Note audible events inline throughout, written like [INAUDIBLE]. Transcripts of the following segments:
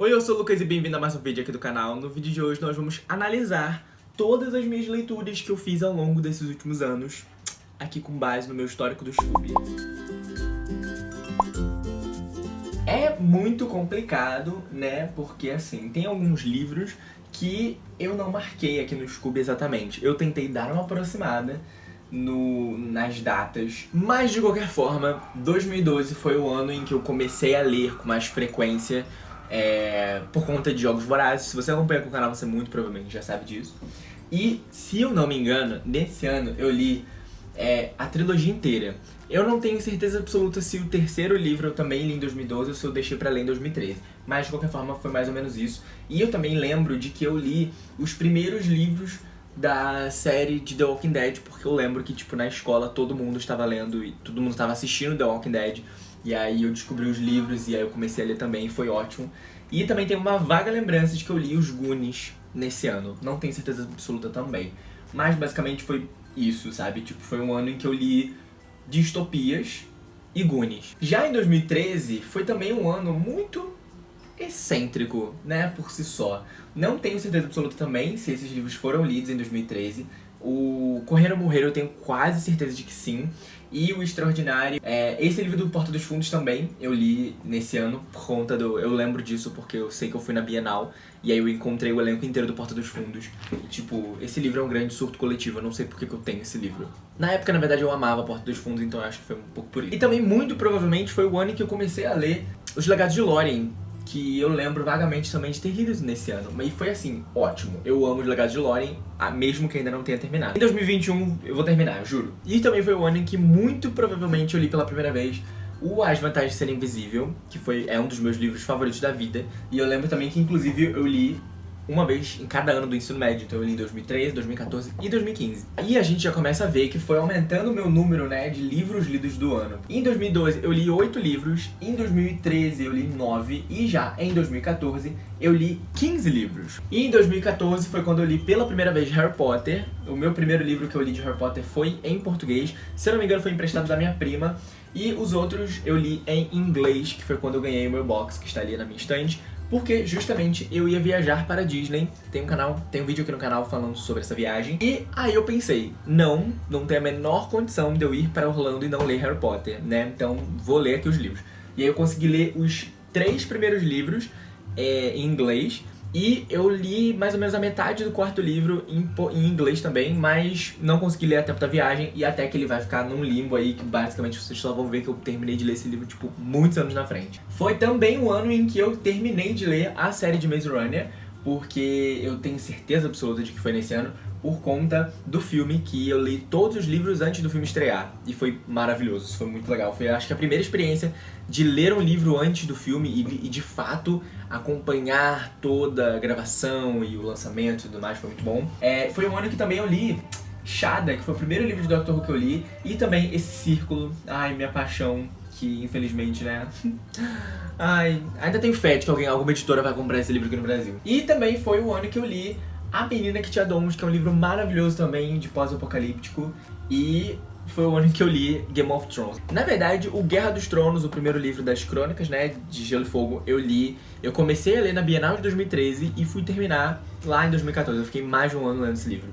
Oi, eu sou o Lucas e bem-vindo a mais um vídeo aqui do canal. No vídeo de hoje nós vamos analisar todas as minhas leituras que eu fiz ao longo desses últimos anos, aqui com base no meu histórico do Scooby. É muito complicado, né, porque assim, tem alguns livros que eu não marquei aqui no Scooby exatamente. Eu tentei dar uma aproximada no, nas datas, mas de qualquer forma, 2012 foi o ano em que eu comecei a ler com mais frequência é, por conta de Jogos Vorazes. Se você acompanha com o canal, você muito provavelmente já sabe disso. E, se eu não me engano, nesse ano eu li é, a trilogia inteira. Eu não tenho certeza absoluta se o terceiro livro eu também li em 2012 ou se eu deixei pra ler em 2013. Mas, de qualquer forma, foi mais ou menos isso. E eu também lembro de que eu li os primeiros livros da série de The Walking Dead, porque eu lembro que, tipo, na escola todo mundo estava lendo e todo mundo estava assistindo The Walking Dead. E aí eu descobri os livros e aí eu comecei a ler também, foi ótimo. E também tem uma vaga lembrança de que eu li os Goonies nesse ano. Não tenho certeza absoluta também. Mas basicamente foi isso, sabe? Tipo, foi um ano em que eu li distopias e Goonies. Já em 2013 foi também um ano muito excêntrico, né, por si só. Não tenho certeza absoluta também se esses livros foram lidos em 2013. O Correr ou Morrer eu tenho quase certeza de que sim. E o Extraordinário, é, esse livro do Porta dos Fundos também eu li nesse ano por conta do... Eu lembro disso porque eu sei que eu fui na Bienal e aí eu encontrei o elenco inteiro do Porta dos Fundos. E, tipo, esse livro é um grande surto coletivo, eu não sei por que, que eu tenho esse livro. Na época, na verdade, eu amava Porta dos Fundos, então eu acho que foi um pouco por isso. E também, muito provavelmente, foi o ano em que eu comecei a ler Os Legados de Lórien, que eu lembro vagamente também de ter lido nesse ano. E foi assim, ótimo. Eu amo os Legados de Lórien, mesmo que ainda não tenha terminado. Em 2021 eu vou terminar, eu juro. E também foi o ano em que muito provavelmente eu li pela primeira vez o As Vantagens de Ser Invisível, que foi, é um dos meus livros favoritos da vida. E eu lembro também que inclusive eu li uma vez em cada ano do ensino médio. Então eu li em 2013, 2014 e 2015. E a gente já começa a ver que foi aumentando o meu número, né, de livros lidos do ano. Em 2012 eu li 8 livros, em 2013 eu li 9 e já em 2014 eu li 15 livros. E em 2014 foi quando eu li pela primeira vez Harry Potter. O meu primeiro livro que eu li de Harry Potter foi em português. Se eu não me engano foi emprestado da minha prima. E os outros eu li em inglês, que foi quando eu ganhei o meu box, que está ali na minha estante porque justamente eu ia viajar para Disney. Tem um canal, tem um vídeo aqui no canal falando sobre essa viagem. E aí eu pensei, não, não tem a menor condição de eu ir para Orlando e não ler Harry Potter, né? Então vou ler aqui os livros. E aí eu consegui ler os três primeiros livros é, em inglês e eu li mais ou menos a metade do quarto livro em, em, inglês também, mas não consegui ler a tempo da viagem e até que ele vai ficar num limbo aí que basicamente vocês só vão ver que eu terminei de ler esse livro, tipo, muitos anos na frente. Foi também o ano em que eu terminei de ler a série de Maze Runner, porque eu tenho certeza absoluta de que foi nesse ano, por conta do filme, que eu li todos os livros antes do filme estrear. E foi maravilhoso, isso foi muito legal. Foi, acho que, a primeira experiência de ler um livro antes do filme e, e de fato, acompanhar toda a gravação e o lançamento e tudo mais, foi muito bom. É, foi um ano que também eu li Shada, que foi o primeiro livro de Doctor Who que eu li, e também esse Círculo, ai, minha paixão, que infelizmente, né... [LAUGHS] ai, ainda tenho fé de que alguém, alguma editora vai comprar esse livro aqui no Brasil. E também foi o ano que eu li a Menina que Tinha Dons, que é um livro maravilhoso também, de pós-apocalíptico. E foi o ano que eu li Game of Thrones. Na verdade, o Guerra dos Tronos, o primeiro livro das crônicas, né, de Gelo e Fogo, eu li... Eu comecei a ler na Bienal de 2013 e fui terminar lá em 2014. Eu fiquei mais de um ano lendo esse livro.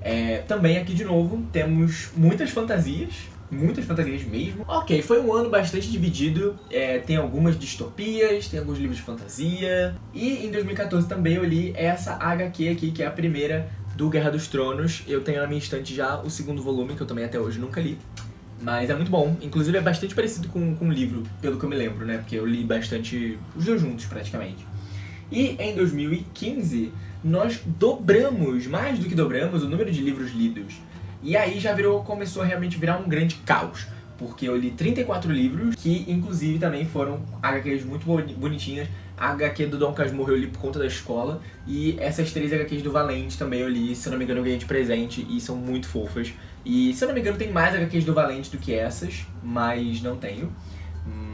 É, também aqui, de novo, temos muitas fantasias, muitas fantasias mesmo. Ok, foi um ano bastante dividido, é, tem algumas distopias, tem alguns livros de fantasia. E em 2014 também eu li essa HQ aqui, que é a primeira do Guerra dos Tronos. Eu tenho na minha estante já o segundo volume, que eu também até hoje nunca li. Mas é muito bom, inclusive é bastante parecido com, com o livro, pelo que eu me lembro, né? Porque eu li bastante os dois juntos, praticamente. E em 2015, nós dobramos, mais do que dobramos, o número de livros lidos. E aí já virou, começou a realmente virar um grande caos. Porque eu li 34 livros, que inclusive também foram HQs muito bonitinhas. A HQ do Dom Casmurro eu li por conta da escola. E essas três HQs do Valente também eu li, se não me engano eu ganhei de presente. E são muito fofas. E se eu não me engano tem mais HQs do Valente do que essas, mas não tenho.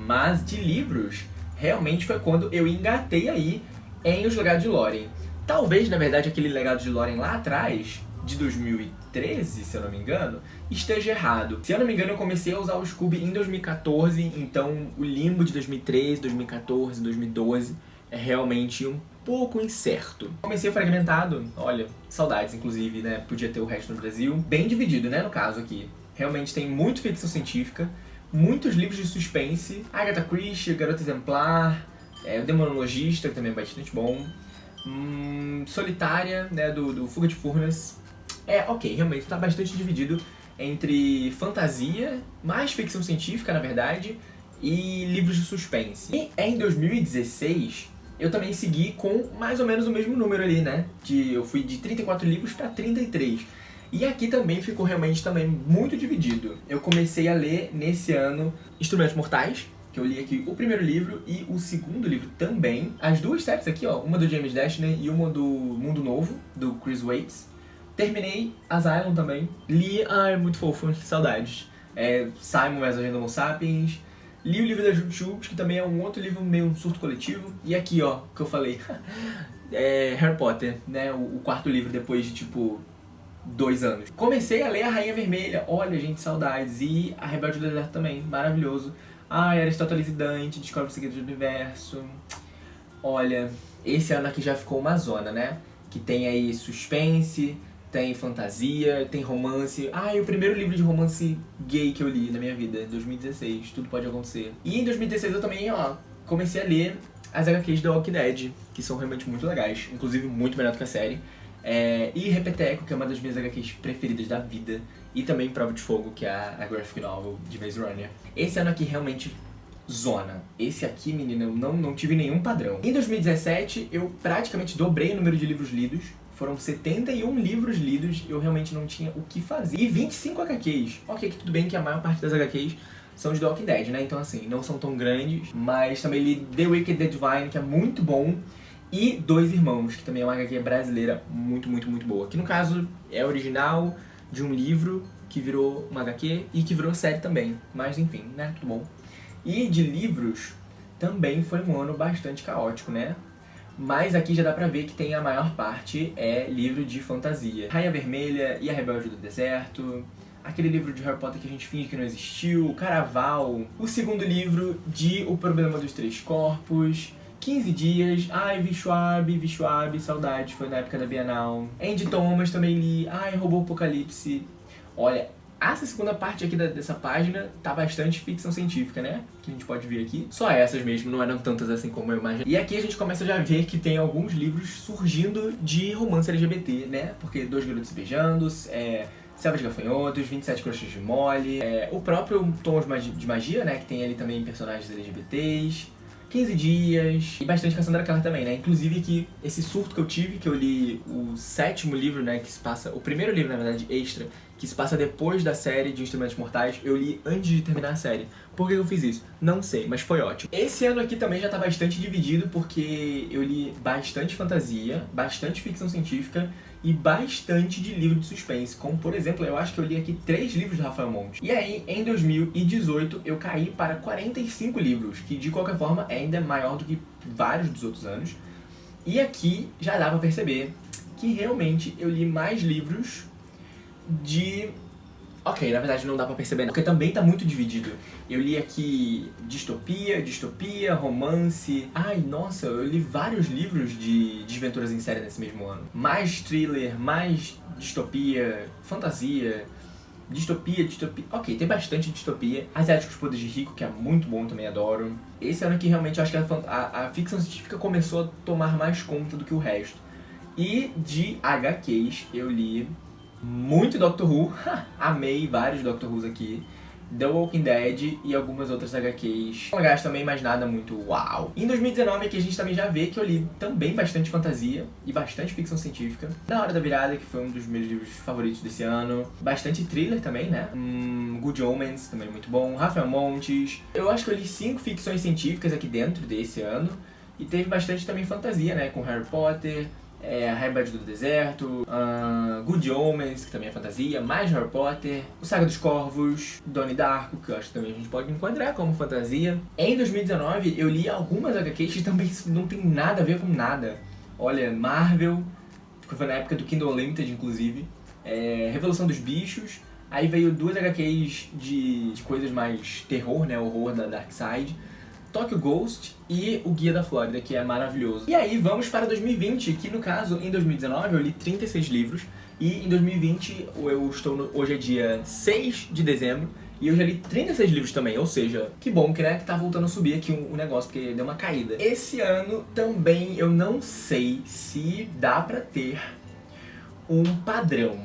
Mas de livros, realmente foi quando eu engatei aí em Os Legados de Lórien. Talvez, na verdade, aquele legado de Loren lá atrás de 2013, se eu não me engano, esteja errado. Se eu não me engano, eu comecei a usar o Scooby em 2014, então o limbo de 2013, 2014, 2012 é realmente um pouco incerto. Comecei fragmentado, olha, saudades inclusive, né? Podia ter o resto no Brasil. Bem dividido, né, no caso aqui. Realmente tem muito ficção científica, muitos livros de suspense, Agatha Christie, Garota Exemplar, é, o Demonologista, que também é bastante bom, hum, Solitária, né, do, do Fuga de Furnas. É, ok, realmente tá bastante dividido entre fantasia, mais ficção científica, na verdade, e livros de suspense. E em 2016, eu também segui com mais ou menos o mesmo número ali, né? De, eu fui de 34 livros para 33. E aqui também ficou realmente também muito dividido. Eu comecei a ler nesse ano Instrumentos Mortais, que eu li aqui o primeiro livro e o segundo livro também. As duas séries aqui, ó, uma do James Dashner e uma do Mundo Novo, do Chris Waits. Terminei Asylum também. Li, ai, muito fofo, saudades. É, Simon vs. Agenda Homo Sapiens. Li o livro da Jujubes, que também é um outro livro meio um surto coletivo. E aqui, ó, que eu falei, [LAUGHS] é Harry Potter, né, o, o quarto livro depois de, tipo, dois anos. Comecei a ler A Rainha Vermelha, olha, gente, saudades. E A Rebelde do Deserto também, maravilhoso. Ai, Aristóteles e Dante, Descobre o Segredo do Universo. Olha, esse ano aqui já ficou uma zona, né? Que tem aí suspense, tem fantasia, tem romance. Ah, e o primeiro livro de romance gay que eu li na minha vida, 2016, Tudo Pode Acontecer. E em 2016 eu também, ó, comecei a ler as HQs da Walking Dead, que são realmente muito legais, inclusive muito melhor do que a série. É, e Repeteco, que é uma das minhas HQs preferidas da vida. E também Prova de Fogo, que é a graphic novel de Maze Runner. Esse ano aqui realmente zona. Esse aqui, menina, eu não, não tive nenhum padrão. Em 2017, eu praticamente dobrei o número de livros lidos. Foram 71 livros lidos, eu realmente não tinha o que fazer. E 25 HQs. Ok, que tudo bem que a maior parte das HQs são de Walking Dead, né? Então assim, não são tão grandes, mas também li The Wicked The Divine, que é muito bom, e Dois Irmãos, que também é uma HQ brasileira muito, muito, muito boa. Que no caso é original de um livro que virou uma HQ e que virou série também. Mas enfim, né? Tudo bom. E de livros, também foi um ano bastante caótico, né? Mas aqui já dá pra ver que tem a maior parte é livro de fantasia. Rainha Vermelha e a Rebelde do Deserto, aquele livro de Harry Potter que a gente finge que não existiu, Caraval, o segundo livro de O Problema dos Três Corpos, 15 Dias, ai, Vishuab, Vishuab, saudade, foi na época da Bienal. Andy Thomas também li, ai, Robô Apocalipse. Olha, essa segunda parte aqui da, dessa página tá bastante ficção científica, né? Que a gente pode ver aqui. Só essas mesmo, não eram tantas assim como eu imaginei. E aqui a gente começa já a ver que tem alguns livros surgindo de romance LGBT, né? Porque Dois Garotos Beijando, é... Selva de Gafanhotos, 27 Crochês de Mole, é... o próprio Tons de Magia, né? Que tem ali também personagens LGBTs. 15 dias, e bastante Cassandra Clare também, né? Inclusive que esse surto que eu tive, que eu li o sétimo livro, né, que se passa, o primeiro livro, na verdade, extra, que se passa depois da série de Instrumentos Mortais, eu li antes de terminar a série. Por que eu fiz isso? Não sei, mas foi ótimo. Esse ano aqui também já tá bastante dividido, porque eu li bastante fantasia, bastante ficção científica, e bastante de livro de suspense, como por exemplo, eu acho que eu li aqui três livros do Rafael Monte. E aí, em 2018, eu caí para 45 livros, que de qualquer forma ainda é maior do que vários dos outros anos. E aqui já dá pra perceber que realmente eu li mais livros de Ok, na verdade não dá pra perceber não, porque também tá muito dividido. Eu li aqui distopia, distopia, romance... Ai, nossa, eu li vários livros de desventuras em série nesse mesmo ano. Mais thriller, mais distopia, fantasia, distopia, distopia... Ok, tem bastante distopia. Asiáticos Poderes de Rico, que é muito bom, também adoro. Esse ano aqui realmente eu acho que a, a, a ficção científica começou a tomar mais conta do que o resto. E de HQs eu li muito Doctor Who, [LAUGHS] amei vários Doctor Who's aqui. The Walking Dead e algumas outras HQs legais também, mas nada muito uau. Em 2019 aqui a gente também já vê que eu li também bastante fantasia e bastante ficção científica. Na Hora da Virada, que foi um dos meus livros favoritos desse ano. Bastante thriller também, né? Hum, Good Omens, também muito bom. Rafael Montes. Eu acho que eu li cinco ficções científicas aqui dentro desse ano. E teve bastante também fantasia, né? Com Harry Potter, é, a Rebelde do Deserto, uh, Good Omens, que também é fantasia, mais Harry Potter, o Saga dos Corvos, Donnie Darko, que eu acho que também a gente pode enquadrar como fantasia. Em 2019 eu li algumas HQs que também [LAUGHS] não tem nada a ver com nada. Olha, Marvel, que foi na época do Kindle Unlimited, inclusive, é, Revolução dos Bichos, aí veio duas HQs de, de coisas mais terror, né, horror da Dark Side, Tokyo Ghost e o Guia da Flórida, que é maravilhoso. E aí, vamos para 2020, que no caso, em 2019 eu li 36 livros, e em 2020 eu estou no, hoje é dia 6 de dezembro, e eu já li 36 livros também, ou seja, que bom que, né, que tá voltando a subir aqui o um, um negócio, porque deu uma caída. Esse ano também eu não sei se dá pra ter um padrão.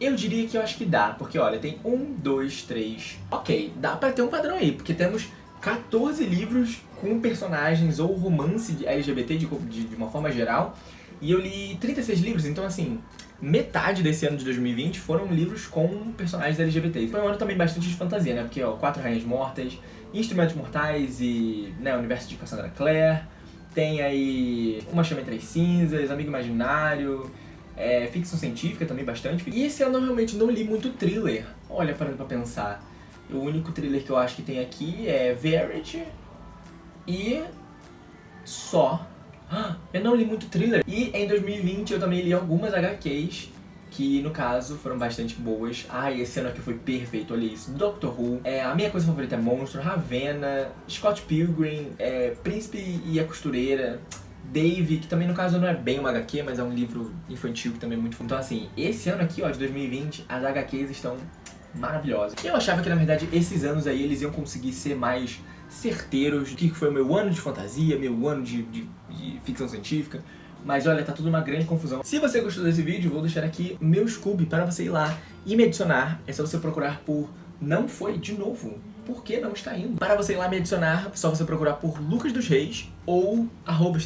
Eu diria que eu acho que dá, porque olha, tem um, dois, três... Ok, dá pra ter um padrão aí, porque temos 14 livros com personagens ou romance LGBT de, de, de uma forma geral, e eu li 36 livros, então assim, metade desse ano de 2020 foram livros com personagens LGBTs. Foi um ano também bastante de fantasia, né? Porque, ó, Quatro Rainhas Mortas, Instrumentos Mortais e, né, Universo de Cassandra Clare. Tem aí Uma Chama Entre as Cinzas, Amigo Imaginário, é, ficção científica também bastante. E esse ano eu realmente não li muito thriller. Olha, parando pra pensar. O único thriller que eu acho que tem aqui é Verity e só. Eu não li muito thriller. E em 2020 eu também li algumas HQs que, no caso, foram bastante boas. Ai, esse ano aqui foi perfeito, olha isso. Doctor Who, é, a minha coisa favorita é Monstro, Ravenna, Scott Pilgrim, é, Príncipe e a Costureira, Dave, que também no caso não é bem uma HQ, mas é um livro infantil que também é muito... Então assim, esse ano aqui, ó, de 2020, as HQs estão maravilhosas. Eu achava que, na verdade, esses anos aí eles iam conseguir ser mais certeiros do que foi o meu ano de fantasia, meu ano de, de, de ficção científica. Mas olha, tá tudo uma grande confusão. Se você gostou desse vídeo, vou deixar aqui meu Scooby para você ir lá e me adicionar. É só você procurar por Não Foi de Novo. Por que não está indo? Para você ir lá me adicionar, é só você procurar por Lucas dos Reis ou arroba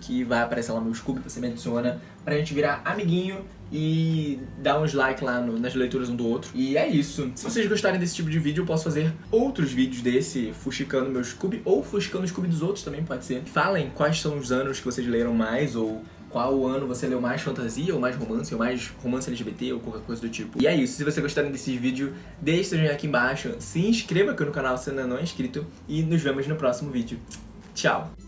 que vai aparecer lá no Scooby, você me adiciona, pra gente virar amiguinho e dar uns like lá no, nas leituras um do outro. E é isso. Se vocês gostarem desse tipo de vídeo, eu posso fazer outros vídeos desse, fuxicando meu Scooby, ou fuxicando o Scooby dos outros também, pode ser. Falem quais são os anos que vocês leram mais, ou qual ano você leu mais fantasia, ou mais romance, ou mais romance LGBT, ou qualquer coisa do tipo. E é isso, se você gostarem desse vídeo, deixe seu joinha aqui embaixo, se inscreva aqui no canal se ainda não é inscrito, e nos vemos no próximo vídeo. Tchau!